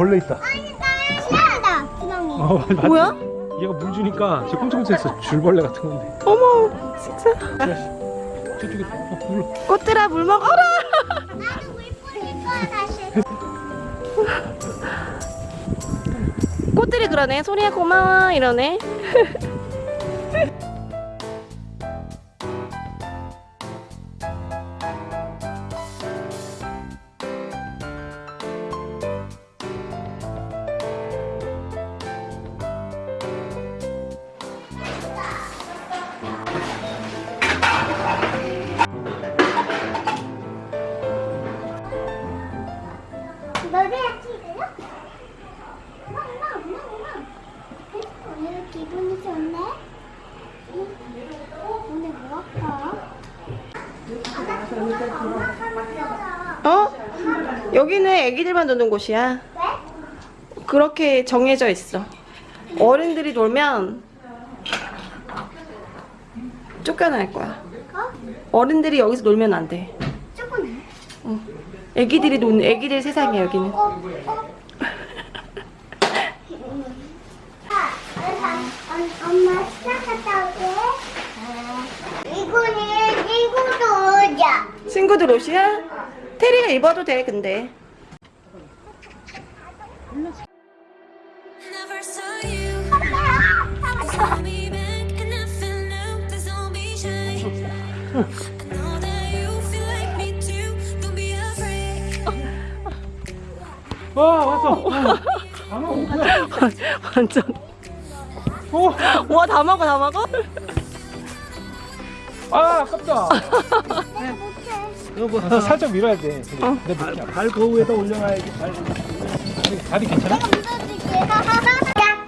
벌레 있다. 신기하다 구멍이 어, 맞- 뭐야? 얘가 물 주니까 쟤 꼼짝꼼짝했어. 줄벌레 같은 건데. 어머 진짜 저쪽에 어, 물. 꽃들아 물 먹어라 나도 물 뿌릴 거야 다시 꽃들이 그러네 소리야 고마워 이러네 여기는 애기들만 노는 곳이야 왜? 그렇게 정해져 있어 어른들이 놀면 쫓겨날 거야 어? 어른들이 여기서 놀면 안돼 조금 애기들이 노는 애기들 세상이야 여기는 어? 어? 아, 엄마, 시작 갔다 올게 이거는 친구들 옷이야? 테리가 입어도 돼 근데. 와 왔어. 어. 완전 어. 와다 먹어 다 먹어? 아 아깝다. 여보. 아, 살짝 밀어야 돼. 어. 내 발, 발 거위에다 올려놔야지. 발. 다리 괜찮아? 이거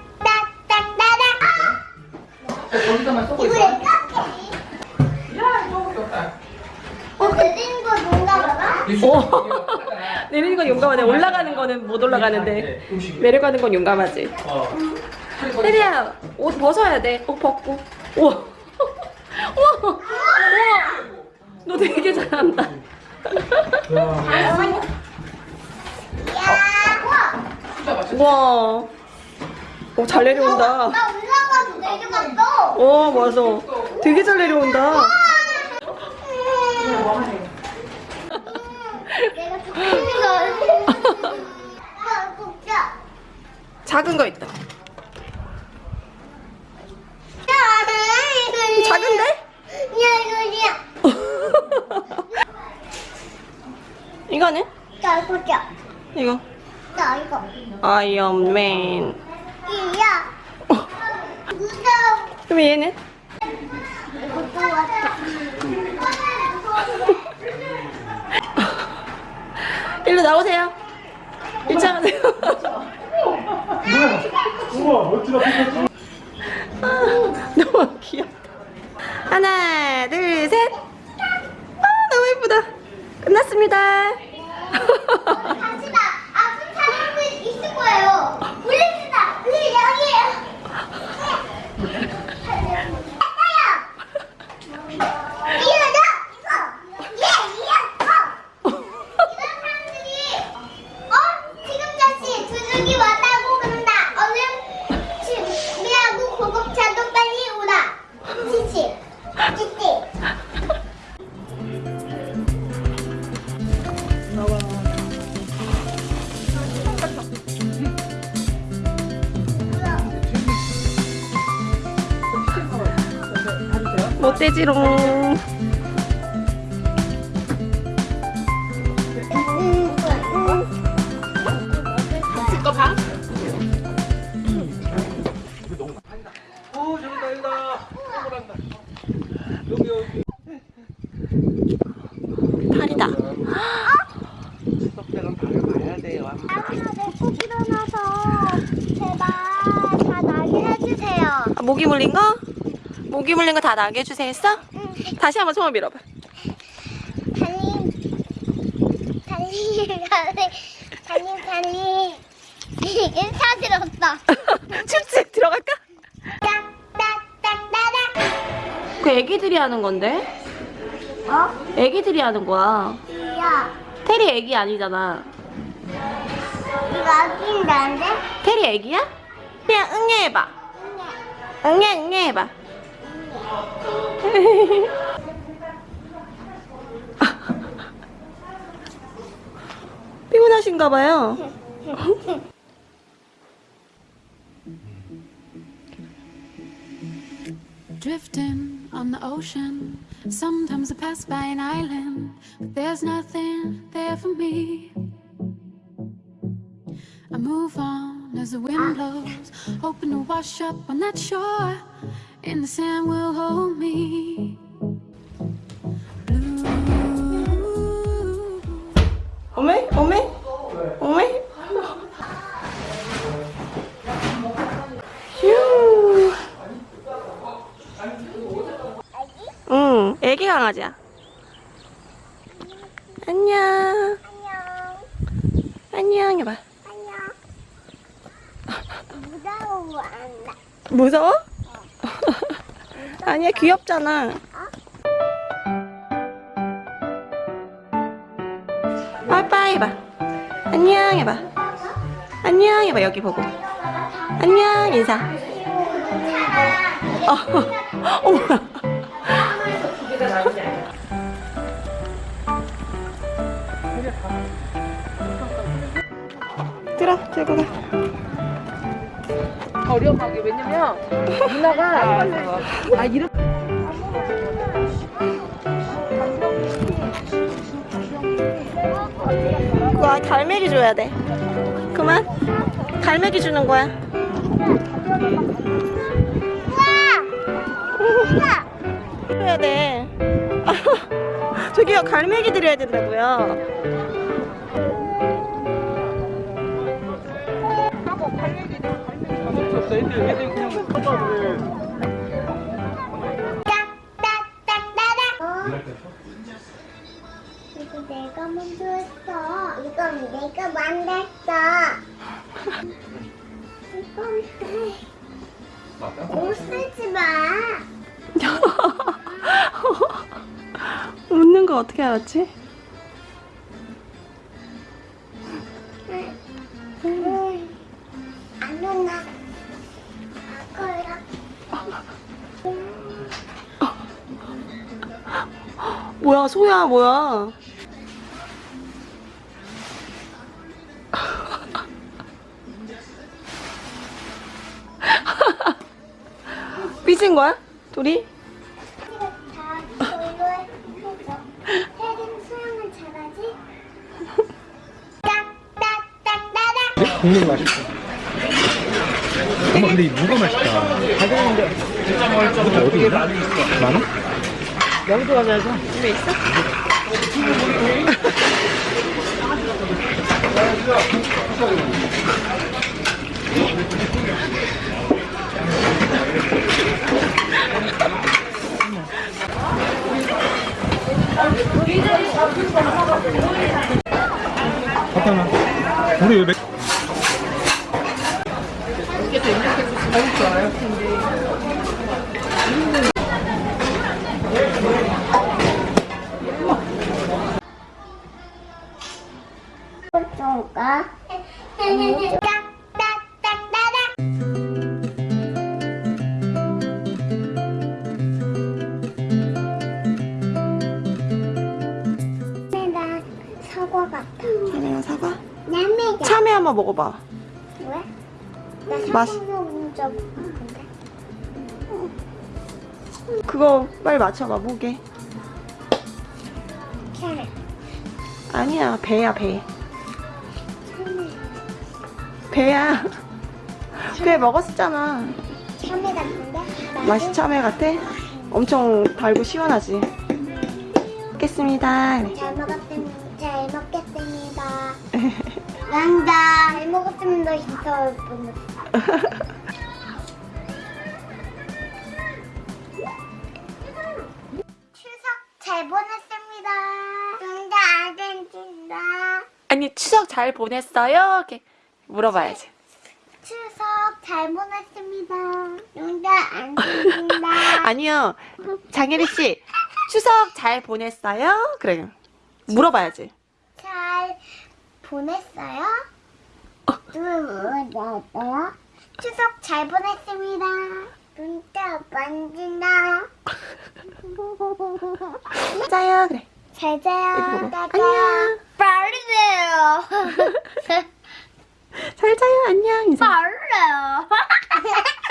어 내리는 거 어. 내리는 건 용감하네. 올라가는 거는 못 올라가는데 내려가는 건 용감하지. 테리야 옷 벗어야 돼 옷 벗고. 우와 우와 우와 너 되게 잘한다. 야. 우와. 오, 잘 내려온다. 나 올라가서 내려갔어. 어 맞아. 되게 잘 내려온다. 내가 죽는 거 야, 진짜. 작은 거 있다. 야, 이거 작은데? 야, 이거 이거는? 야, 이거 나 이거. 아이언맨 이야. 어, 무서워. 그럼 얘는? 이것도 왔다. 일로 나오세요 일장하세요 우와 멋지다. 아, 너무 귀엽다 하나 둘셋 아, 너무 예쁘다 끝났습니다 못돼지롱 오 저기다 여기다. 동그란다. 여기 여기. 팔이다 석대는 발을 봐야 돼요. 아무나 내꼭 일어나서 제발 다 나게 해주세요. 아, 모기 물린 거? 모기 물린 거 다 나게 해주세요 했어? 다시 한번 손을 밀어봐 달리 달리 달리 달리 이게 사들었어. 춥지? 들어갈까? 딱딱딱따닥. 그 애기들이 하는 건데? 어? 애기들이 하는 거야 야. 테리 애기 아니잖아 이 여긴 난데? 테리 애기야? 그냥 응애 해봐. 응애 응애 해봐. 피곤하신가 봐요. Drifting on the ocean. Sometimes I pass by an island, but there's nothing there for me. I move on as the wind blows, hoping to wash up on that shore, And the sand will hold me. Blue. 어메? 어메? 어메? 휴. 응, 애기 강아지야. 안녕. 안녕. 안녕 해봐. 안녕. 무서워. 무서워? 아니야, 귀엽잖아. 빠이빠이 해봐. 안녕 해봐. 안녕 해봐, 여기 보고. 안녕, 인사. 어, 어머. 들어, 들고 가. 저렴하게 왜냐면 누나가 아 이렇게 그거 갈매기 줘야 돼. 그만. 갈매기 주는 거야. 줘야 돼. 저기요, 갈매기 드려야 된다고요. 마. 웃는 거 어떻게 알았지? 뭐야, 소야, 뭐야. 삐진 거야? 둘이? 딱딱딱딱딱. 국물 맛있어 엄마 근데 이 무가 맛있다 가져오는데 어디 있나? 많 아? 영도 가면서 집에 있어? 사탕아 우리 왜 맥... 좋을까? 딱딱딱 딱딱. 나 사과 같아. 자네가 사과? 남매가. 참외 한번 먹어봐. 왜? 나 맛-. 그거 빨리 맞춰봐, 뭐게? 캐럿. 아니야, 배야, 배. 배야. 배 먹었었잖아. 참외 같은데? 맛이 참외 같아? 엄청 달고 시원하지? 먹겠습니다. 잘 먹었습니다. 잘 먹겠습니다. 난다. 잘 먹었습니다. 분. 추석 잘 보냈습니다. 응다 아르헨티나. 아니, 추석 잘 보냈어요? 이렇게 물어봐야지. 추석 잘 보냈습니다. 응다 아르헨티나. 아니요. 장혜리 씨, 추석 잘 보냈어요? 그래. 물어봐야지. 잘 보냈어요? 어, 뭐였어요? 추석 잘 보냈습니다. 문자 만진다. 짜요 그래. 잘 자요. 안녕. 빨리 자요. 잘 자요. 안녕. 인사.